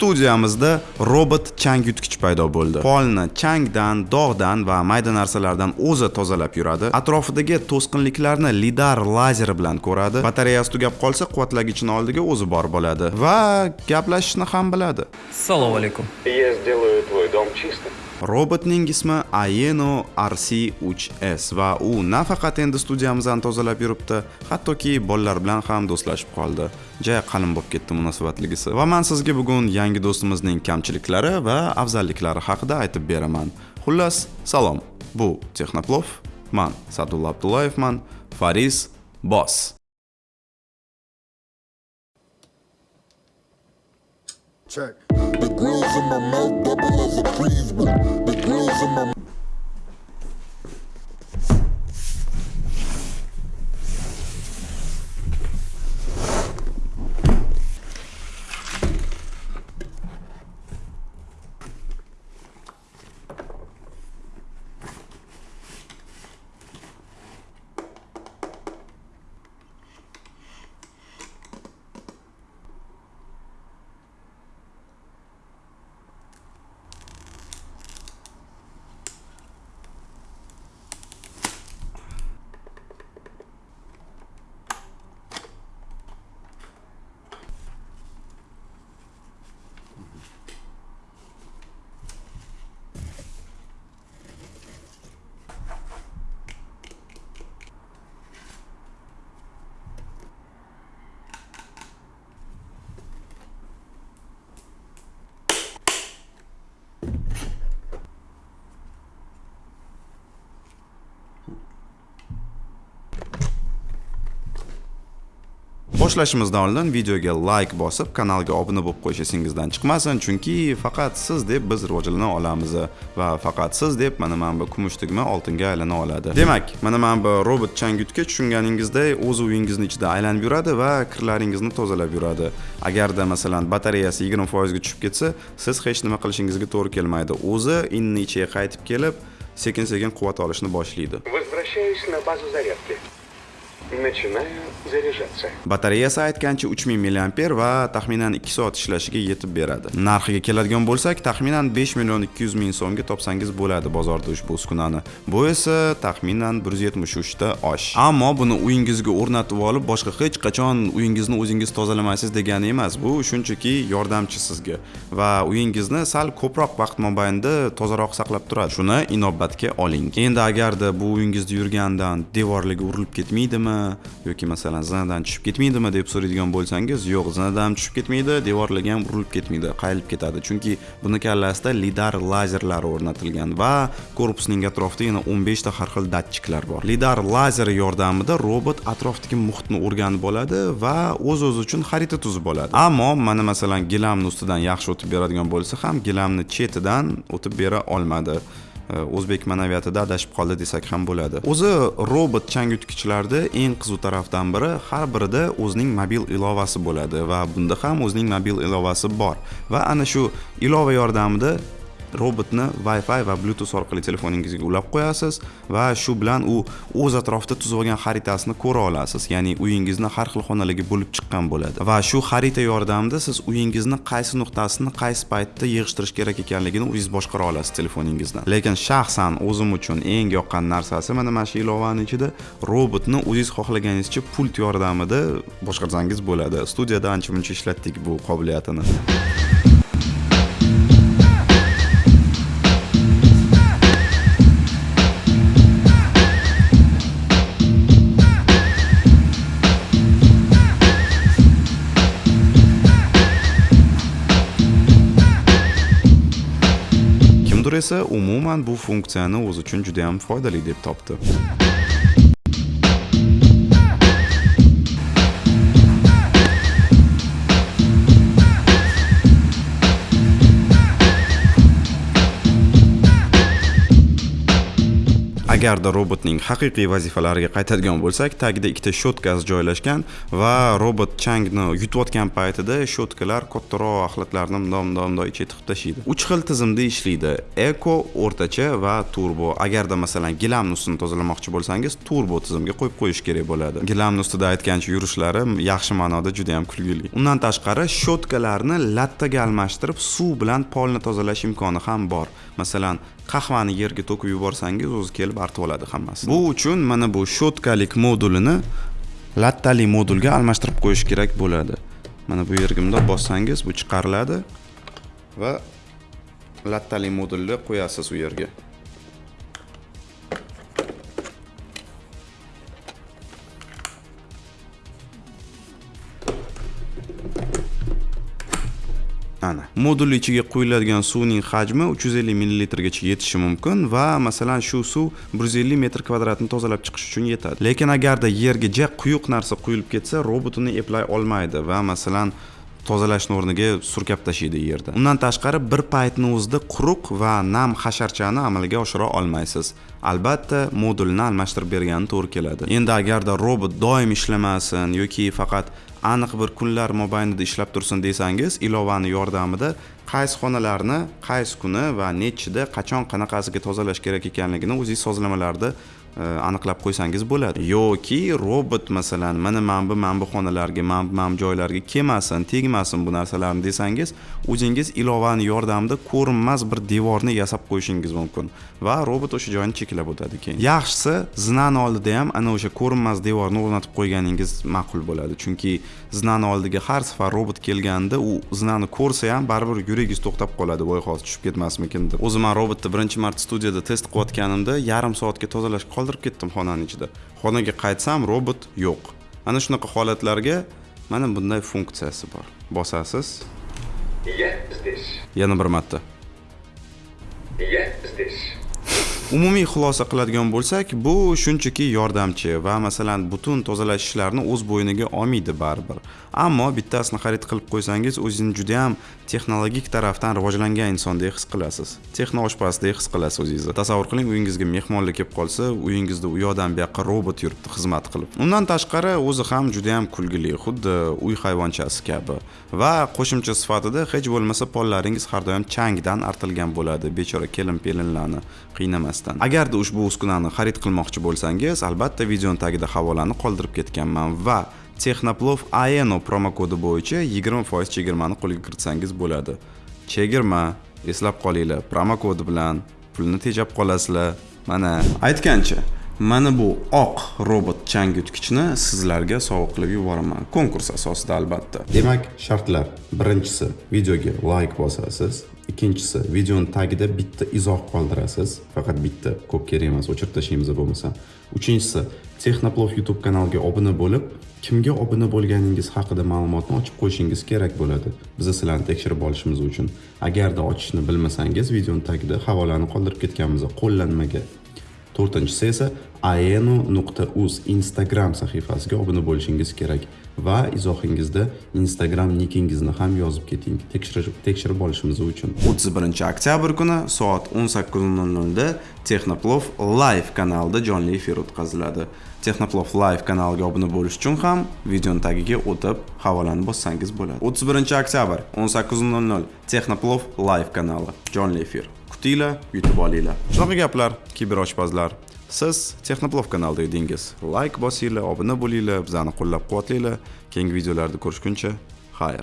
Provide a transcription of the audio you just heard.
studiyamizda robot chang yutgich paydo bo'ldi polni changdan dog'dan va mayda narsalardan o'zi tozalab yuradi atrofidagi to'sqinliklarni lidar lazeri bilan ko'radi batareyasi tugab qolsa quvvatlagichni oldiga o'zi borib oladi va gaplashishni ham biladi Assalomu alaykum. Я сделаю твой дом чистым. Robotning ismi Aeno RC3S va u nafaqat endi studiyamizni tozalab yuribdi hattoki bolalar bilan ham do'stlashib qoldi. Jay qalin bo'lib ketdi munosabatligisi va men sizga bugun yangi do'stimizning kamchiliklari va afzalliklari haqida aytib beraman. Xullas salom. Bu texnoplov Men sadulla abdullayevman Faris boss Check. Grills in my mouth double as a cheeseburger. The grills in my boshlashimizdan oldin videoga like bosib kanalga obuna bo'lib qo'yish esingizdan chiqmasin chunki faqat siz deb biz rivojlana olamiz va faqat siz deb mana mana bu kumush tugma oltinga aylana oladi. Demak mana mana bu robot changyutga tushunganingizdek, o'z uyingizni ichida aylanib yuradi va kirlaringizni tozalab yuradi. Agarda masalan batareyasi 20 foizga tushib ketsa siz hech nima qilishingizga to'g'ri kelmaydi. O'zi inni ichiga qaytib kelib sekin sekin quvvat olishni boshlaydi. Возвращаюсь на базу зарядки. Начинаю заряжаться. batareyasi aytgancha 3000 mAh va taxminan 2 soat ishlashiga yetib beradi. Narxiga keladigan bo'lsak taxminan 5 million 200 ming so'mga topsangiz bo'ladi bozorda ushbu uskunani. Bu esa taxminan 173 ta osh. Ammo buni uyingizga o'rnatib olib boshqa hech qachon uyingizni o'zingiz tozalamaysiz degani emas. Bu shunchaki yordamchi sizga va uyingizni sal ko'proq vaqt mobaynida tozaroq saqlab turadi. Shuni inobatga oling. Endi agarda bu uyingizda yurgandan devorlarga urilib ketmaydimi yoki masalan zinadan tushib ketmaydimi deb so'raydigan bo'lsangiz yo'q zinadan ham tushib ketmaydi devorlarga ham urilib ketmaydi qayilib ketadi. Chunki buni kallasida lidar lazerlari o'rnatilgan va korpusning atrofida yana 15 ta har xil datchiklar bor. Lidar lazeri yordamida robot atrofdagi muhitni o'rganib oladi va o'z o'zi uchun xarita tuzib oladi. Ammo mana masalan gilamni ustidan yaxshi o'tib beradigan bo'lsa ham gilamni chetidan o'tib bera olmadi. E, o'zbek ma'naviyatida adashib qoldi desak ham bo'ladi. O'zi robot changyutgichlarda eng qiziq tarafdan biri har birida o'zining mobil ilovasi bo'ladi va bunda ham o'zining mobil ilovasi bor. Va ana shu ilova yordamida robotni wi-fi va bluetooth orqali telefoningizga ulab qo'yasiz va shu bilan u o'z atrofida tuzib olgan xaritasini ko'ra olasiz. Ya'ni uyingizni har xil xonalarga bo'lib chiqqan bo'ladi. Va shu xarita yordamida siz uyingizni qaysi nuqtasini qaysi paytda yig'ishtirish kerak ekanligini o'zingiz boshqara olasiz telefoningizdan. lekin shaxsan o'zim uchun eng yoqqan narsasi mana mana shu ilovani ichida robotni o'zingiz xohlaganingizcha pult yordamida boshqarsangiz bo'ladi. Studiyada ancha muncha ishlatdik bu qobiliyatini esa umuman bu funksiyani o'zi uchun juda ham foydali deb topdi agarda robotning haqiqiy vazifalariga qaytadigan bo'lsak tagida ikkita shotkasi joylashgan va robot changni yutayotgan paytida shotkalar kattaroq axlatlarni mdom mundoq mundoq ichiga tiqib tashlaydi uch xil tizimda ishlaydi. Eko o'rtacha va turbo. Agarda masalan gilamni ustini tozalamoqchi bo'lsangiz turbo tizimga qo'yib qo'yish kerak bo'ladi. Gilamni ustida aytgancha yurishlari yaxshi ma'noda juda yam kulgili. Undan tashqari shotkalarni lattaga almashtirib suv bilan polni tozalash imkoni ham bor. Masalan qahvani yerga to'kib yuborsangiz o'zi kelib artib oladi hammasi. Bu uchun mana bu shotkalik modulini lattali modulga almashtirib qo'yish kerak bo'ladi. Mana bu yerga bundoq bossangiz bu chiqariladi va lattali modulni qo'yasiz u yerga. Ana. Modul ichiga quyiladigan suvning hajmi 350 millilitrgacha yetishi mumkin va masalan shu suv 150 metr kvadratni tozalab chiqish uchun yetadi. Lekin agarda yerga ja quyuq narsa quyilib ketsa robot uni eplay olmaydi va masalan tozalashni o'rniga surkab tashlaydi yerda. Undan tashqari bir paytni o'zida quruq va nam hasharchani amalga oshira olmaysiz. Albatta modulni almashtirib bergani to'g'ri keladi. Endi agarda robot doim ishlamasin yoki faqat aniq bir kunlar mobaynida ishlab tursin desangiz ilovani yordamida qaysi xonalarni qaysi kuni va nechida qachon qanaqasiga tozalash kerak ekanligini o'zingiz sozlamalarda E, aniqlab qo'ysangiz bo'ladi. Yoki robot masalan mana mana bu mana bu xonalarga mana bu mana bu joylarga kelmasin tegmasin bu narsalarni desangiz o'zingiz ilovani yordamida ko'rinmas bir devorni yasab qo'yishingiz mumkin. Va robot o'sha joyni cheklab o'tadi keyin. Yaxshisi zinani oldida ham ana o'sha ko'rinmas devorni o'rnatib qo'yganingiz ma'qul bo'ladi. Chunki zinani oldiga har safar robot kelganda u zinani ko'rsa ham baribir yuragingiz to'xtab qoladi. Voy hozir tushib ketmasmikin deb. O'zi man robotni birinchi marta studiyada test qilayotganimda yarim soatga tozalash qoldirib ketdim xonani ichida. Xonaga qaytsam robot yo'q. Ana shunaqa holatlarga mana bunday funksiyasi bor. Bosasiz. Я здесь. yana bir marta. Я здесь. Umumiy xulosa qiladigan bo'lsak bu shunchaki yordamchi va masalan butun tozalash ishlarini o'z bo'yniga olmaydi baribir. Ammo bittasini xarid qilib qo'ysangiz o'zingizni juda ham texnologik tarafdan rivojlangan insondek his qilasiz. Texno oshpazdek his qilasiz o'zingizni. Tasavvur qiling uyingizga mehmonlar kelib qolsa uyingizda u yoqdan bu yoqqa robot yuribdi xizmat qilib. Undan tashqari o'zi ham juda ham kulgili xuddi uy hayvonchasi kabi. Va qo'shimcha sifatida hech bo'lmasa pollaringiz har doim changdan artilgan bo'ladi. Bechora kelin pelinlarni qiynamasdan agarda ushbu uskunani xarid qilmoqchi bo'lsangiz albatta videoni tagida havolani qoldirib ketganman va texnoplov aeno promokodi bo'yicha 20% chegirmani qo'lga kiritsangiz bo'ladi. Chegirma eslab qolinglar promokodi bilan pulni tejab qolasizlar. Mana aytgancha mana bu oq robot chang yutgichni sizlarga sovg'a qilib yuboraman. Konkurs asosida albatta. Demak shartlar. Birinchisi videoga layk bosasiz ikkinchisi videoni tagida bitta izoh qoldirasiz. Faqat bitta ko'p kerak emas o'chirib tashlaymiz bo'lmasa. Uchinchisi texnoplov youtube kanaliga obuna bo'lib kimga obuna bo'lganingiz haqida ma'lumotni ochib qo'yishingiz kerak bo'ladi. Biza sizlarni tekshirib olishimiz uchun. Agarda ochishni bilmasangiz videoni tagida havolani qoldirib ketganmiz qo'llanmaga. To'rtinchisi esa aeno.uz instagram sahifasiga obuna bo'lishingiz kerak. Va izohingizda instagram nikingizni ham yozib keting. Tekshirib tekshirib olishimiz uchun. 31 oktyabr kuni soat 18:00 da texnoplov live kanalida jonli efir o'tkaziladi. Texnoplov live kanaliga obuna bo'lish uchun ham videoning tagiga o'tib havolani bossangiz bo'ladi. 31 oktyabr 18:00 texnoplov live kanali. Jonli efir. Kutinglar yutib olinglar. Shunaqa gaplar kiberoshpazlar. Siz texnoplov kanalida edingiz. Layk bosinglar obuna bo'linglar bizani qo'llab quvvatlanglar keyingi videolarda ko'rishguncha xayr.